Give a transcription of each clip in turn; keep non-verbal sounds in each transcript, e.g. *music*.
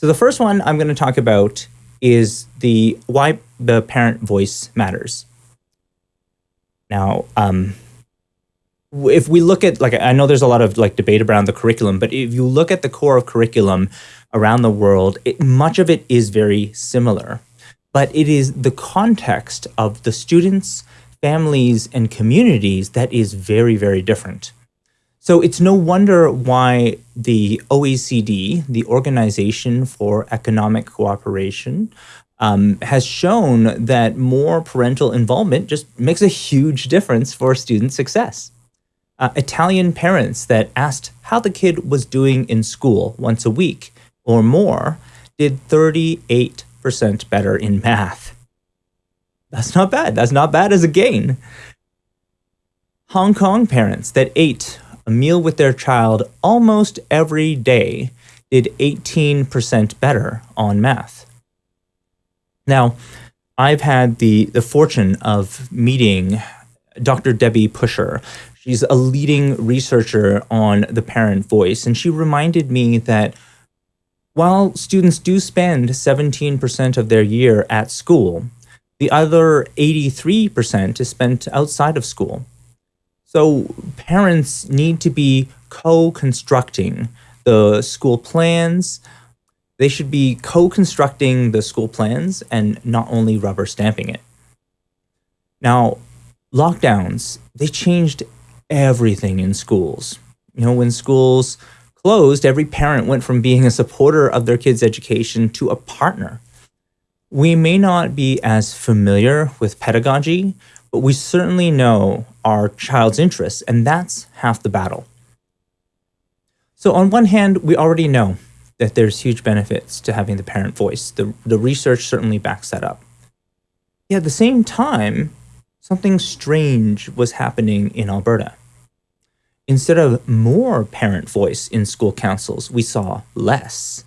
So the first one I'm going to talk about is the why the parent voice matters. Now, um, if we look at like I know there's a lot of like debate around the curriculum, but if you look at the core of curriculum around the world, it, much of it is very similar. But it is the context of the students, families, and communities that is very, very different. So it's no wonder why the OECD, the Organization for Economic Cooperation, um, has shown that more parental involvement just makes a huge difference for student success. Uh, Italian parents that asked how the kid was doing in school once a week or more did 38% better in math. That's not bad. That's not bad as a gain. Hong Kong parents that ate a meal with their child almost every day did 18% better on math. Now, I've had the, the fortune of meeting Dr. Debbie Pushor. She's a leading researcher on the parent voice, and she reminded me that while students do spend 17% of their year at school, the other 83% is spent outside of school. So parents need to be co-constructing the school plans, they should be co-constructing the school plans and not only rubber stamping it. Now, lockdowns, they changed everything in schools. You know, when schools closed, every parent went from being a supporter of their kid's education to a partner. We may not be as familiar with pedagogy, but we certainly know our child's interests, and that's half the battle. So on one hand, we already know that there's huge benefits to having the parent voice. The, the research certainly backs that up. Yet at the same time, something strange was happening in Alberta. Instead of more parent voice in school councils, we saw less.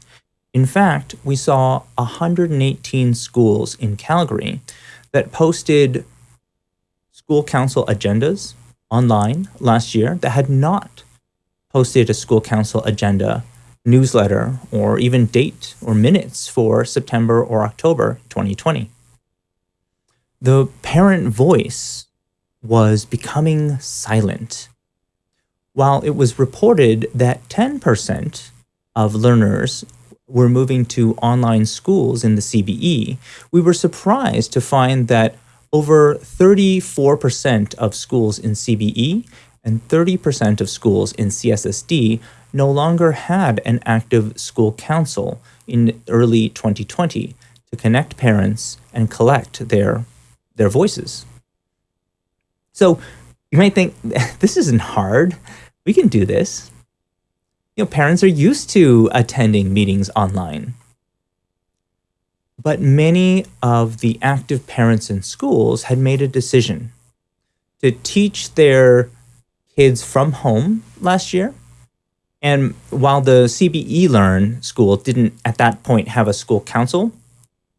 In fact, we saw 118 schools in Calgary that posted school council agendas online last year that had not posted a school council agenda newsletter or even date or minutes for September or October 2020. The parent voice was becoming silent. While it was reported that 10% of learners were moving to online schools in the CBE, we were surprised to find that over 34% of schools in CBE and 30% of schools in CSSD no longer had an active school council in early 2020 to connect parents and collect their, their voices. So you might think, *laughs* this isn't hard. We can do this. You know, parents are used to attending meetings online. But many of the active parents in schools had made a decision to teach their kids from home last year and while the CBE Learn school didn't at that point have a school council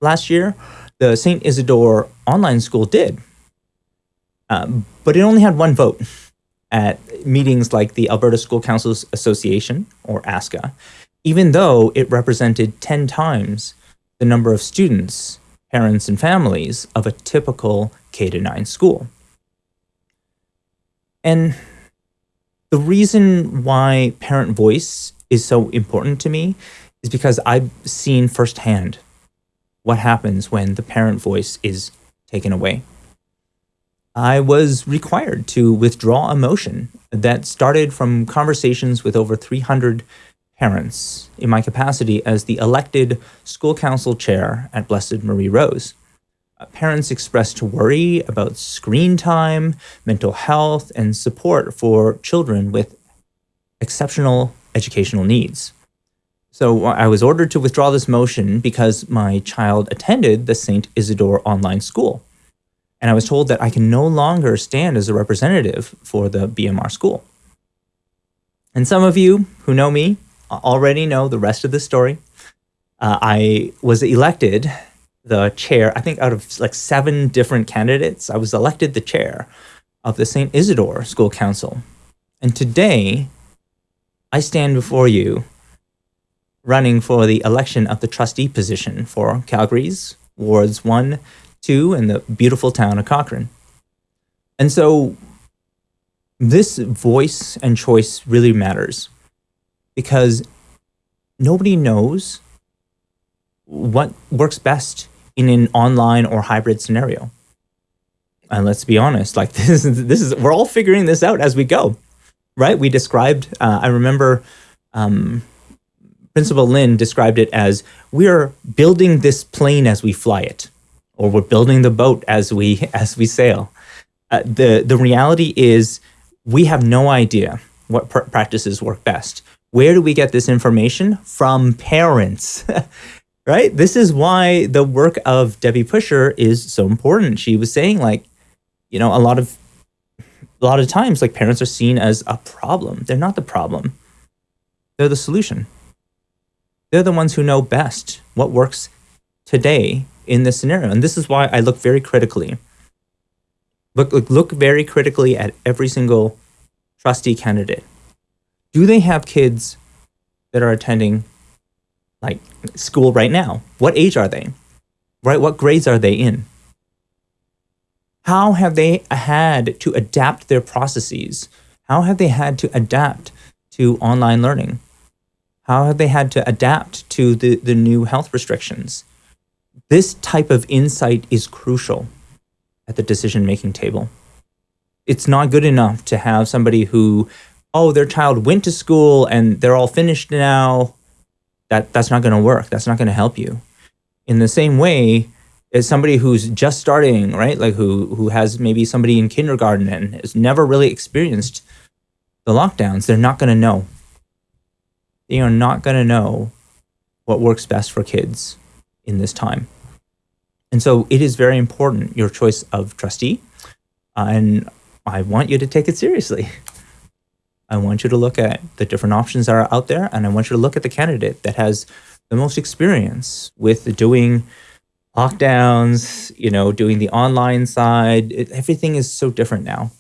last year, the St. Isidore online school did. Um, but it only had one vote at meetings like the Alberta School Councils Association, or ASCA, even though it represented 10 times the number of students, parents, and families of a typical K-9 school. And the reason why parent voice is so important to me is because I've seen firsthand what happens when the parent voice is taken away. I was required to withdraw a motion that started from conversations with over 300 parents in my capacity as the elected school council chair at Blessed Marie Rose. Uh, parents expressed worry about screen time, mental health, and support for children with exceptional educational needs. So I was ordered to withdraw this motion because my child attended the St. Isidore online school. And I was told that I can no longer stand as a representative for the BMR school. And some of you who know me already know the rest of the story. Uh, I was elected the chair, I think out of like seven different candidates, I was elected the chair of the St. Isidore School Council. And today, I stand before you running for the election of the trustee position for Calgary's wards 1, 2, and the beautiful town of Cochrane. And so this voice and choice really matters because nobody knows what works best in an online or hybrid scenario. And let's be honest, like *laughs* this is this is we're all figuring this out as we go, right? We described. Uh, I remember um, Principal Lin described it as we are building this plane as we fly it, or we're building the boat as we *laughs* as we sail. Uh, the the reality is we have no idea what pr practices work best. Where do we get this information from parents? *laughs* right? This is why the work of Debbie Pushor is so important. She was saying like, you know, a lot of a lot of times like parents are seen as a problem. They're not the problem. They're the solution. They're the ones who know best what works today in this scenario. And this is why I look very critically. Look, look, look very critically at every single trustee candidate. Do they have kids that are attending like school right now? What age are they? Right? What grades are they in? How have they had to adapt their processes? How have they had to adapt to online learning? How have they had to adapt to the, the new health restrictions? This type of insight is crucial at the decision-making table. It's not good enough to have somebody who, oh, their child went to school and they're all finished now that that's not going to work. That's not going to help you. In the same way, as somebody who's just starting, right? Like who who has maybe somebody in kindergarten and has never really experienced the lockdowns, they're not going to know. They are not going to know what works best for kids in this time. And so it is very important, your choice of trustee. Uh, and I want you to take it seriously. *laughs* I want you to look at the different options that are out there, and I want you to look at the candidate that has the most experience with doing lockdowns, you know, doing the online side. It, everything is so different now.